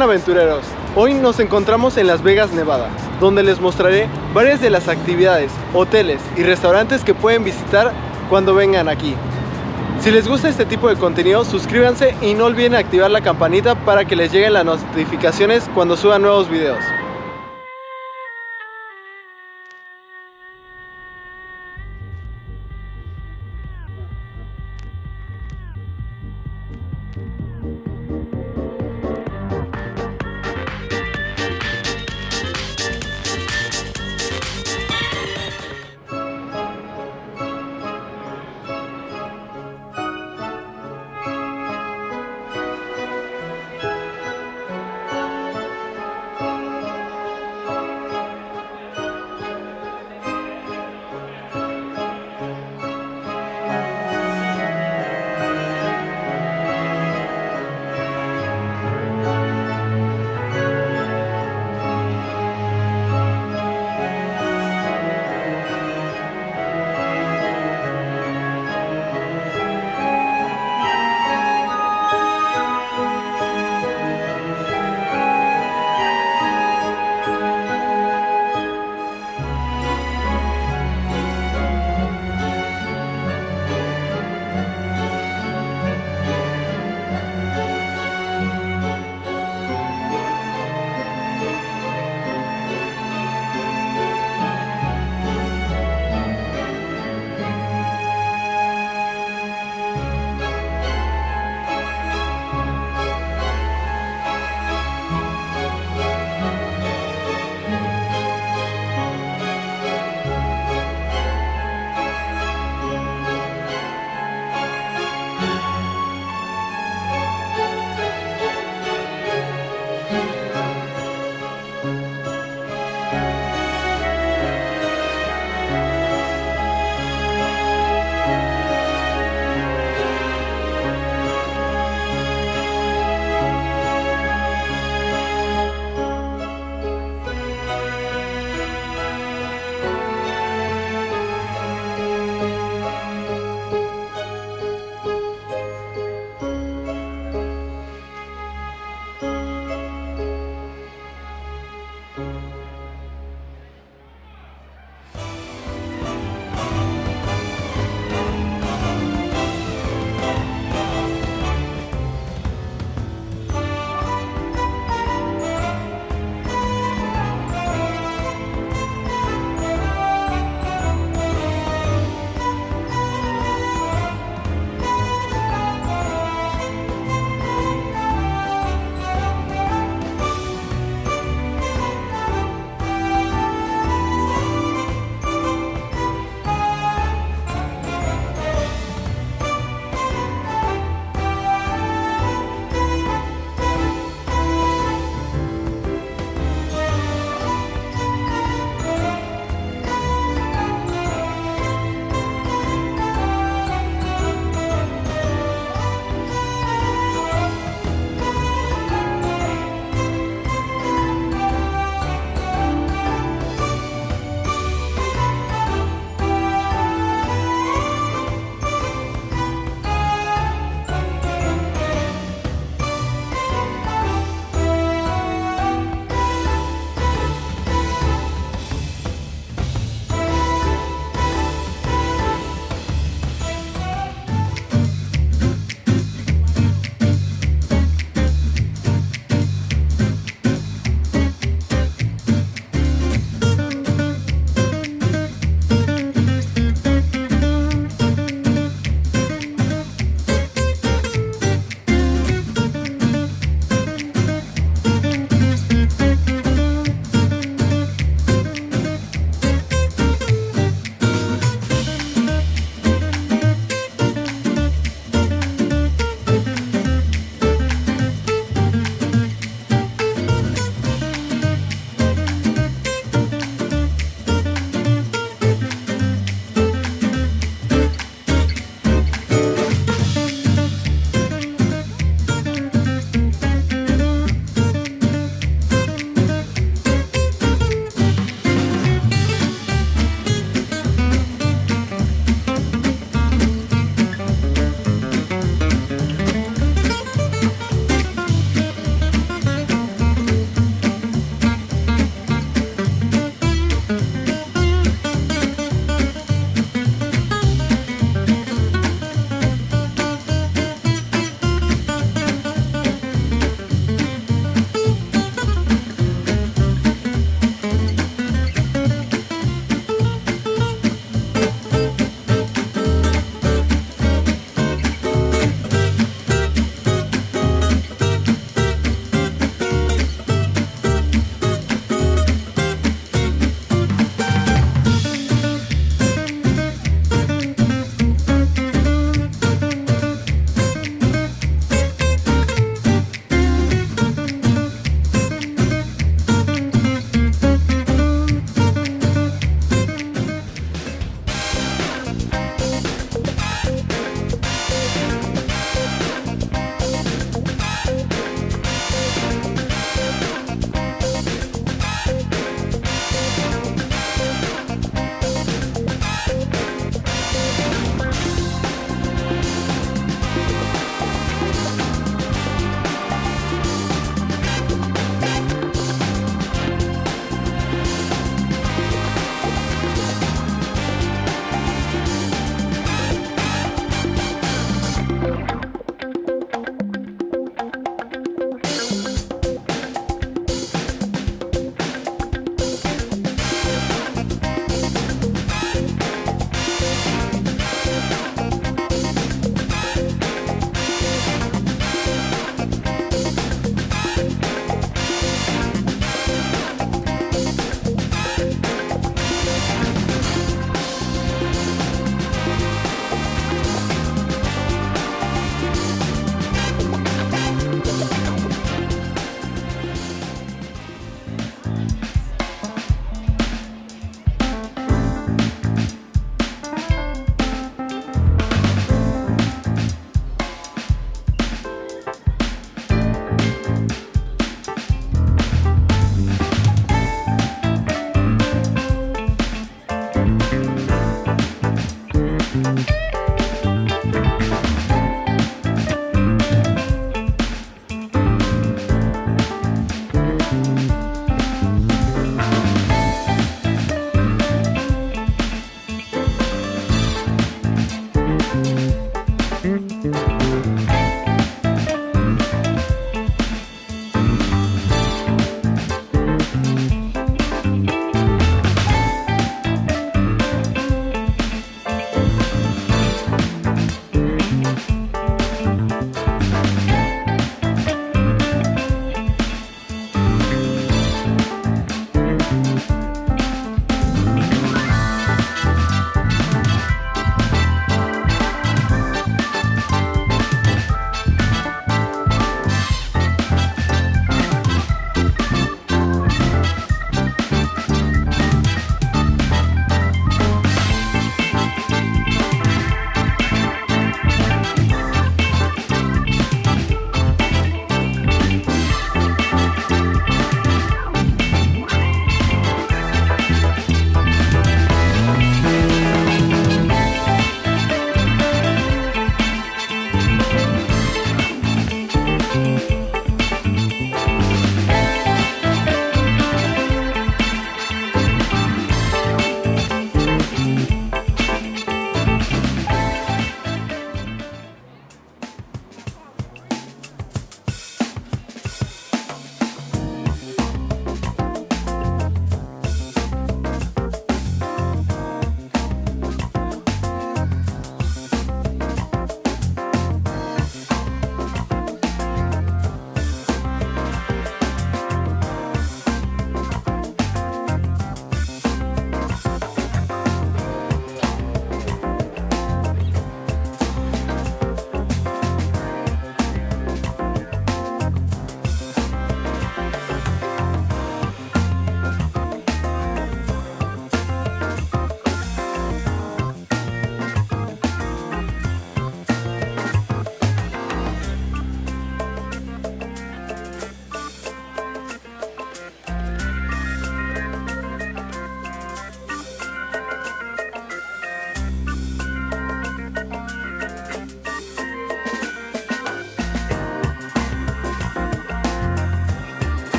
¿Cómo están aventureros? Hoy nos encontramos en Las Vegas, Nevada, donde les mostraré varias de las actividades, hoteles y restaurantes que pueden visitar cuando vengan aquí. Si les gusta este tipo de contenido, suscríbanse y no olviden activar la campanita para que les lleguen las notificaciones cuando suba nuevos videos.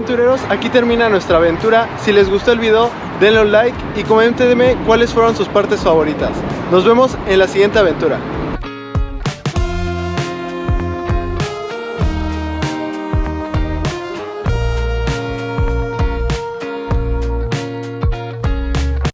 Aventureros, aquí termina nuestra aventura. Si les gustó el video, denle un like y coméntenme cuáles fueron sus partes favoritas. Nos vemos en la siguiente aventura.